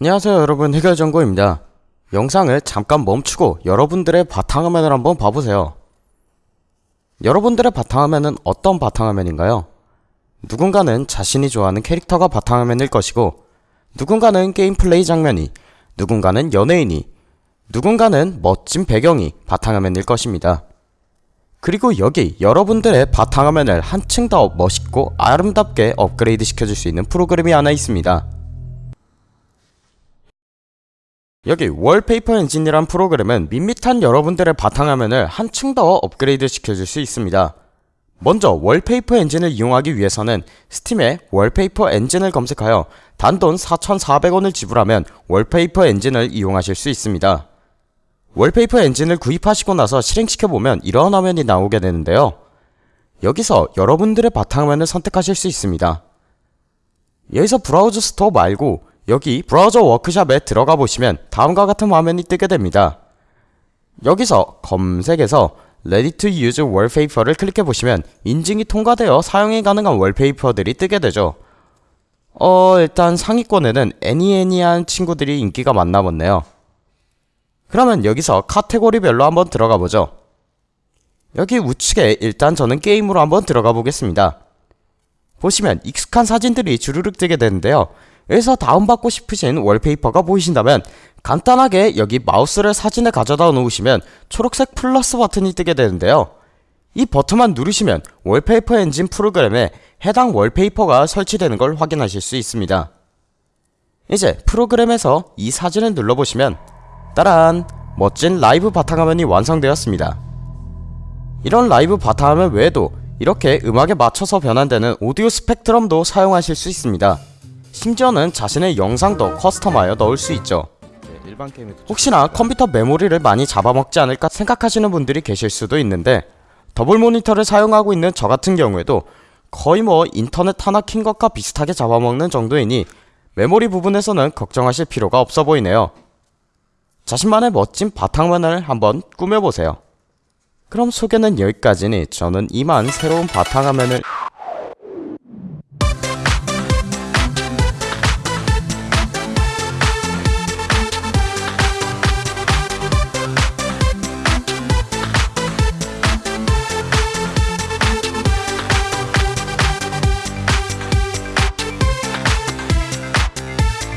안녕하세요 여러분 해결정보입니다. 영상을 잠깐 멈추고 여러분들의 바탕화면을 한번 봐보세요. 여러분들의 바탕화면은 어떤 바탕화면인가요? 누군가는 자신이 좋아하는 캐릭터가 바탕화면일 것이고 누군가는 게임 플레이 장면이 누군가는 연예인이 누군가는 멋진 배경이 바탕화면일 것입니다. 그리고 여기 여러분들의 바탕화면을 한층 더 멋있고 아름답게 업그레이드 시켜줄 수 있는 프로그램이 하나 있습니다. 여기 Wallpaper Engine이란 프로그램은 밋밋한 여러분들의 바탕화면을 한층 더 업그레이드 시켜줄 수 있습니다. 먼저 Wallpaper Engine을 이용하기 위해서는 Steam에 Wallpaper Engine을 검색하여 단돈 4,400원을 지불하면 Wallpaper Engine을 이용하실 수 있습니다. Wallpaper Engine을 구입하시고 나서 실행시켜보면 이러한 화면이 나오게 되는데요. 여기서 여러분들의 바탕화면을 선택하실 수 있습니다. 여기서 browse store 말고 여기 browse workshop에 들어가 보시면 다음과 같은 화면이 뜨게 됩니다. 여기서 검색에서 Ready to use wallpaper를 클릭해 보시면 인증이 통과되어 사용이 가능한 wallpaper들이 뜨게 되죠. 어 일단 상위권에는 애니애니한 친구들이 인기가 많나 보네요. 그러면 여기서 카테고리별로 한번 들어가 보죠. 여기 우측에 일단 저는 게임으로 한번 들어가 보겠습니다. 보시면 익숙한 사진들이 주르륵 뜨게 되는데요. 여기서 다운받고 싶으신 wallpaper가 보이신다면 간단하게 여기 마우스를 사진에 가져다 놓으시면 초록색 플러스 버튼이 뜨게 되는데요. 이 버튼만 누르시면 Wallpaper Engine 프로그램에 해당 wallpaper가 설치되는 걸 확인하실 수 있습니다. 이제 프로그램에서 이 사진을 눌러보시면 따란 멋진 라이브 바탕화면이 완성되었습니다. 이런 라이브 바탕화면 외에도 이렇게 음악에 맞춰서 변환되는 오디오 스펙트럼도 사용하실 수 있습니다. 심지어는 자신의 영상도 custom하여 넣을 수 있죠. 혹시나 컴퓨터 메모리를 많이 잡아먹지 않을까 생각하시는 분들이 계실 수도 있는데 더블 모니터를 사용하고 있는 저 같은 경우에도 거의 뭐 인터넷 하나 킨 것과 비슷하게 잡아먹는 정도이니 메모리 부분에서는 걱정하실 필요가 없어 보이네요. 자신만의 멋진 바탕화면을 한번 꾸며보세요. 그럼 소개는 여기까지니 저는 이만 새로운 바탕화면을